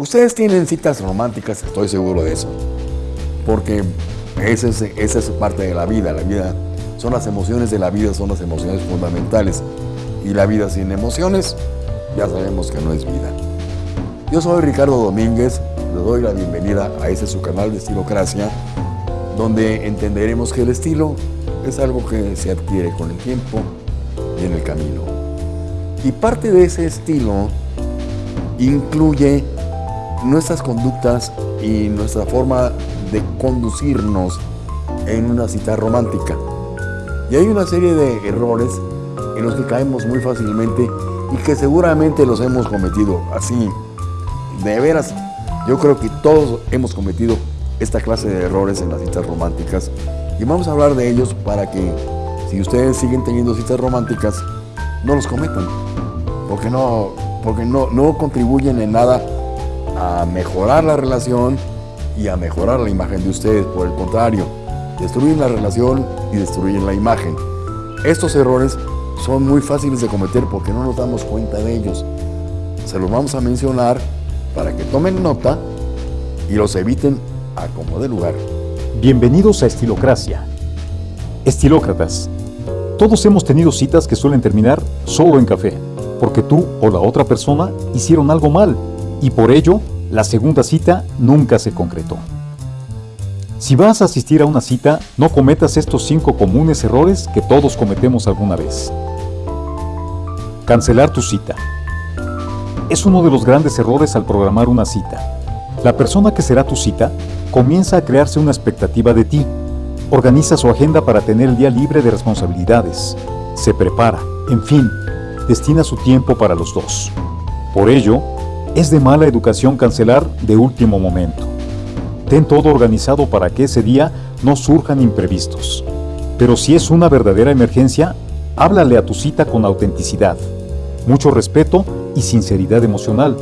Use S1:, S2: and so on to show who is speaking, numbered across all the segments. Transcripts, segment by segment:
S1: Ustedes tienen citas románticas, estoy seguro de eso, porque esa es, parte de la vida. La vida son las emociones de la vida, son las emociones fundamentales. Y la vida sin emociones, ya sabemos que no es vida. Yo soy Ricardo Domínguez, le doy la bienvenida a este su canal de Estilocracia, donde entenderemos que el estilo es algo que se adquiere con el tiempo y en el camino. Y parte de ese estilo incluye nuestras conductas y nuestra forma de conducirnos en una cita romántica. Y hay una serie de errores en los que caemos muy fácilmente y que seguramente los hemos cometido así. De veras, yo creo que todos hemos cometido esta clase de errores en las citas románticas y vamos a hablar de ellos para que si ustedes siguen teniendo citas románticas, no los cometan, porque no, porque no, no contribuyen en nada a mejorar la relación y a mejorar la imagen de ustedes. Por el contrario, destruyen la relación y destruyen la imagen. Estos errores son muy fáciles de cometer porque no nos damos cuenta de ellos. Se los vamos a mencionar para que tomen nota y los eviten a como de lugar.
S2: Bienvenidos a Estilocracia. Estilócratas. Todos hemos tenido citas que suelen terminar solo en café, porque tú o la otra persona hicieron algo mal y por ello la segunda cita nunca se concretó. Si vas a asistir a una cita, no cometas estos cinco comunes errores que todos cometemos alguna vez. Cancelar tu cita. Es uno de los grandes errores al programar una cita. La persona que será tu cita comienza a crearse una expectativa de ti. Organiza su agenda para tener el día libre de responsabilidades. Se prepara, en fin, destina su tiempo para los dos. Por ello, es de mala educación cancelar de último momento. Ten todo organizado para que ese día no surjan imprevistos. Pero si es una verdadera emergencia, háblale a tu cita con autenticidad, mucho respeto y sinceridad emocional,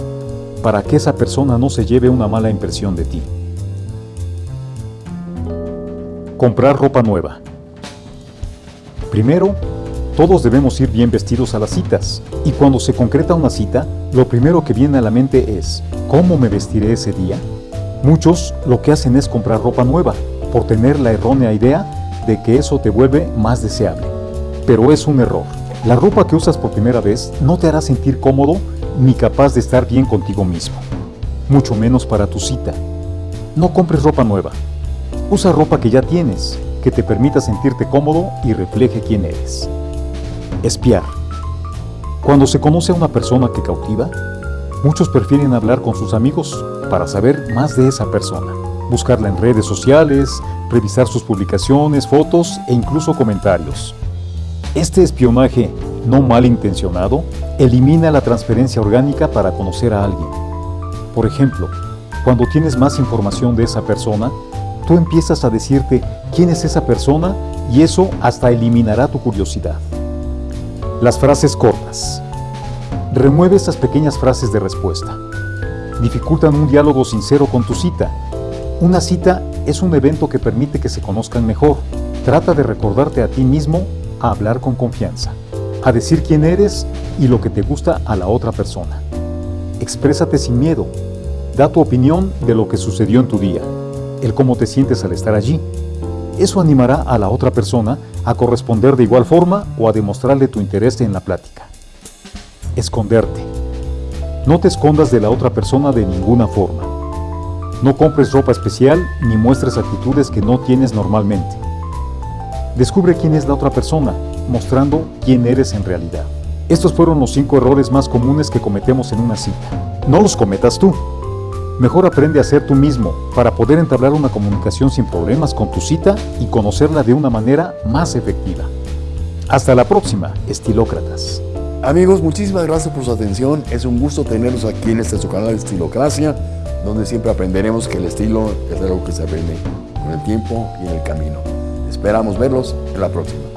S2: para que esa persona no se lleve una mala impresión de ti. Comprar ropa nueva. Primero, todos debemos ir bien vestidos a las citas, y cuando se concreta una cita, lo primero que viene a la mente es, ¿cómo me vestiré ese día? Muchos lo que hacen es comprar ropa nueva, por tener la errónea idea de que eso te vuelve más deseable. Pero es un error. La ropa que usas por primera vez no te hará sentir cómodo ni capaz de estar bien contigo mismo, mucho menos para tu cita. No compres ropa nueva. Usa ropa que ya tienes, que te permita sentirte cómodo y refleje quién eres. Espiar. Cuando se conoce a una persona que cautiva, muchos prefieren hablar con sus amigos para saber más de esa persona, buscarla en redes sociales, revisar sus publicaciones, fotos e incluso comentarios. Este espionaje no malintencionado elimina la transferencia orgánica para conocer a alguien. Por ejemplo, cuando tienes más información de esa persona, tú empiezas a decirte quién es esa persona y eso hasta eliminará tu curiosidad. Las frases cortas. Remueve esas pequeñas frases de respuesta. Dificultan un diálogo sincero con tu cita. Una cita es un evento que permite que se conozcan mejor. Trata de recordarte a ti mismo a hablar con confianza, a decir quién eres y lo que te gusta a la otra persona. Exprésate sin miedo. Da tu opinión de lo que sucedió en tu día, el cómo te sientes al estar allí. Eso animará a la otra persona a corresponder de igual forma o a demostrarle tu interés en la plática. Esconderte. No te escondas de la otra persona de ninguna forma. No compres ropa especial ni muestres actitudes que no tienes normalmente. Descubre quién es la otra persona, mostrando quién eres en realidad. Estos fueron los cinco errores más comunes que cometemos en una cita. No los cometas tú. Mejor aprende a ser tú mismo para poder entablar una comunicación sin problemas con tu cita y conocerla de una manera más efectiva. Hasta la próxima, estilócratas.
S1: Amigos, muchísimas gracias por su atención. Es un gusto tenerlos aquí en este su canal Estilocracia, donde siempre aprenderemos que el estilo es algo que se aprende con el tiempo y en el camino. Esperamos verlos en la próxima.